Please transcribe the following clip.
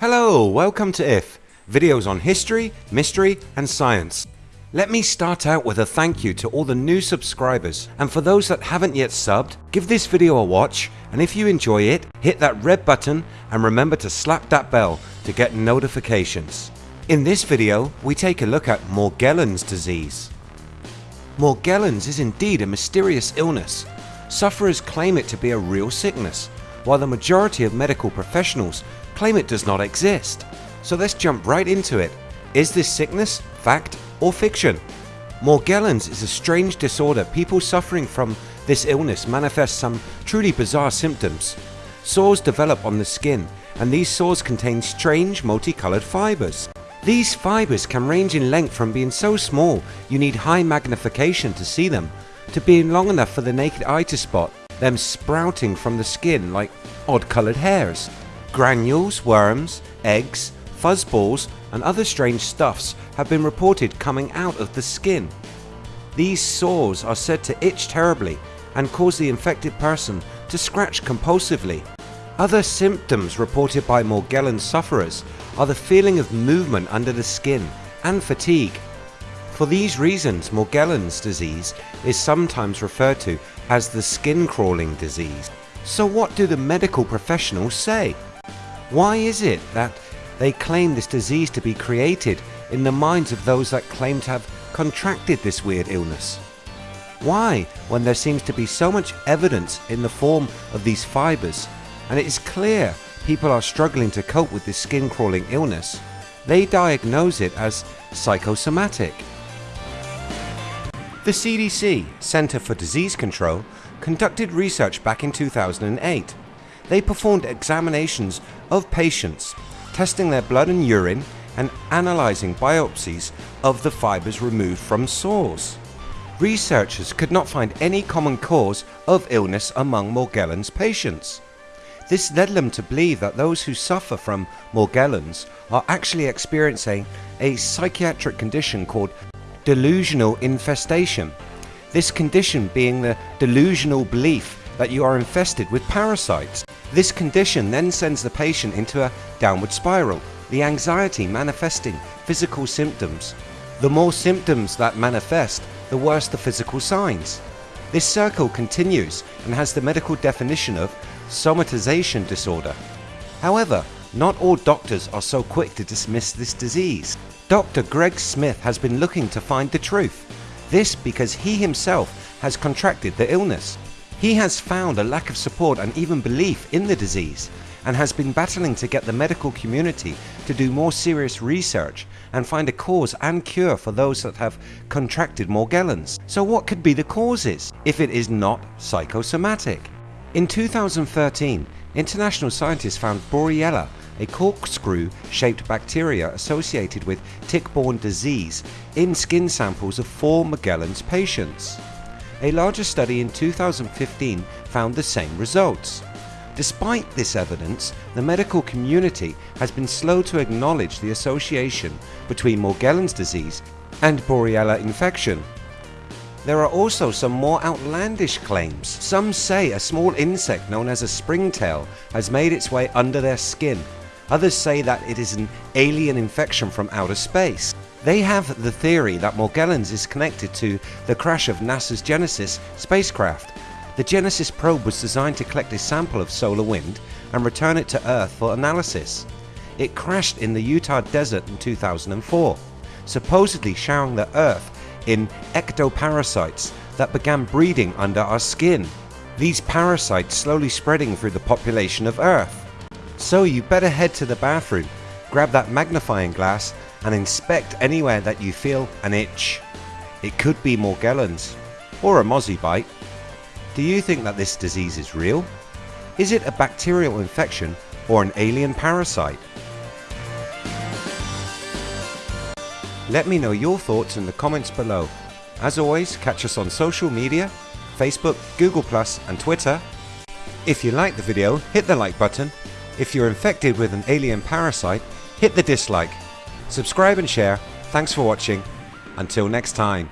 Hello, welcome to IF, videos on history, mystery and science. Let me start out with a thank you to all the new subscribers and for those that haven't yet subbed, give this video a watch and if you enjoy it, hit that red button and remember to slap that bell to get notifications. In this video, we take a look at Morgellons disease. Morgellons is indeed a mysterious illness. Sufferers claim it to be a real sickness, while the majority of medical professionals claim it does not exist. So let's jump right into it. Is this sickness fact or fiction? Morgellons is a strange disorder people suffering from this illness manifest some truly bizarre symptoms. Sores develop on the skin and these sores contain strange multicolored fibers. These fibers can range in length from being so small you need high magnification to see them to being long enough for the naked eye to spot them sprouting from the skin like odd coloured hairs. Granules, worms, eggs, fuzzballs and other strange stuffs have been reported coming out of the skin. These sores are said to itch terribly and cause the infected person to scratch compulsively. Other symptoms reported by Morgellons sufferers are the feeling of movement under the skin and fatigue. For these reasons Morgellons disease is sometimes referred to as the skin crawling disease. So what do the medical professionals say? Why is it that they claim this disease to be created in the minds of those that claim to have contracted this weird illness? Why, when there seems to be so much evidence in the form of these fibers and it is clear people are struggling to cope with this skin crawling illness, they diagnose it as psychosomatic. The CDC, Center for Disease Control, conducted research back in 2008. They performed examinations of patients, testing their blood and urine and analysing biopsies of the fibres removed from sores. Researchers could not find any common cause of illness among Morgellons patients. This led them to believe that those who suffer from Morgellons are actually experiencing a psychiatric condition called delusional infestation. This condition being the delusional belief that you are infested with parasites. This condition then sends the patient into a downward spiral, the anxiety manifesting physical symptoms. The more symptoms that manifest, the worse the physical signs. This circle continues and has the medical definition of somatization disorder. However, not all doctors are so quick to dismiss this disease. Dr. Greg Smith has been looking to find the truth. This because he himself has contracted the illness. He has found a lack of support and even belief in the disease and has been battling to get the medical community to do more serious research and find a cause and cure for those that have contracted Morgellons. So what could be the causes if it is not psychosomatic? In 2013 international scientists found Borrelia, a corkscrew shaped bacteria associated with tick-borne disease in skin samples of four Morgellons patients. A larger study in 2015 found the same results. Despite this evidence, the medical community has been slow to acknowledge the association between Morgellons disease and Borrelia infection. There are also some more outlandish claims. Some say a small insect known as a springtail has made its way under their skin. Others say that it is an alien infection from outer space. They have the theory that Morgellons is connected to the crash of NASA's Genesis spacecraft. The Genesis probe was designed to collect a sample of solar wind and return it to Earth for analysis. It crashed in the Utah desert in 2004, supposedly showering the Earth in ectoparasites that began breeding under our skin. These parasites slowly spreading through the population of Earth. So you better head to the bathroom, grab that magnifying glass and inspect anywhere that you feel an itch. It could be Morgellons or a mozzie bite. Do you think that this disease is real? Is it a bacterial infection or an alien parasite? Let me know your thoughts in the comments below. As always, catch us on social media, Facebook, Google Plus and Twitter. If you liked the video, hit the like button. If you're infected with an alien parasite, hit the dislike. Subscribe and share. Thanks for watching. Until next time.